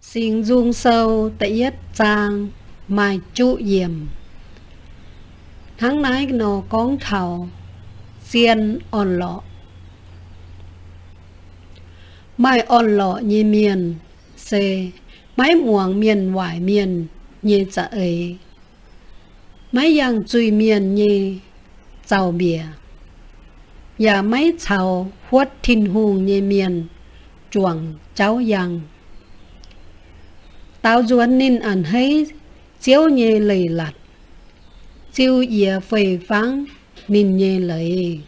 xin dung sâu tại yết trang mai trụ yểm Tháng nái nô con thảo, Xiên on lọ. Mai on lọ như miền, Xê Mái muồng miền vải miền Như dạ ấy Mái yang chui miền như Giàu bìa. Và mái chào Huất thiên hùng như miền, Chuồng cháu yang tao duan nín ăn hay, chiếu nhẹ lầy lặt chiếu dìa phầy phẳng nín nhẹ lầy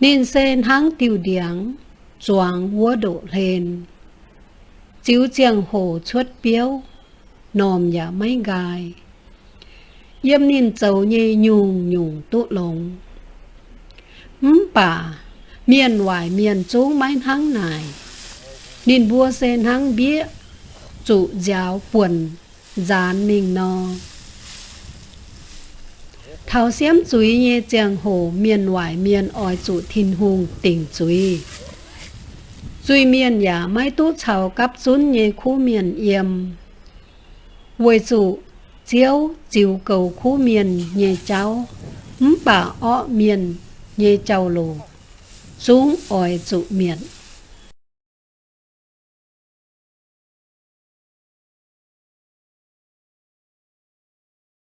nín sen hang tiêu điáng choáng vua độ lên. Chiếu chiang hồ chuất biếu nòm nhà mấy gai yếm nín dầu nhẹ nhung nhung tụ lồng. Ừm bà, miền ngoài miền chúng mấy hang này, nín bua sen hăng bía trụ giáo quần gián mình no thảo xiêm chuối nhé chàng hồ, miền ngoại miền ỏi trụ thiên hùng tỉnh chuối chuối miền nhà mai tu chào cấp xuân nhé khu miền yếm với trụ chiếu chiều cầu khu miền nhé cháu bà ọ miền nhé cháu lù. Xuống ỏi trụ miền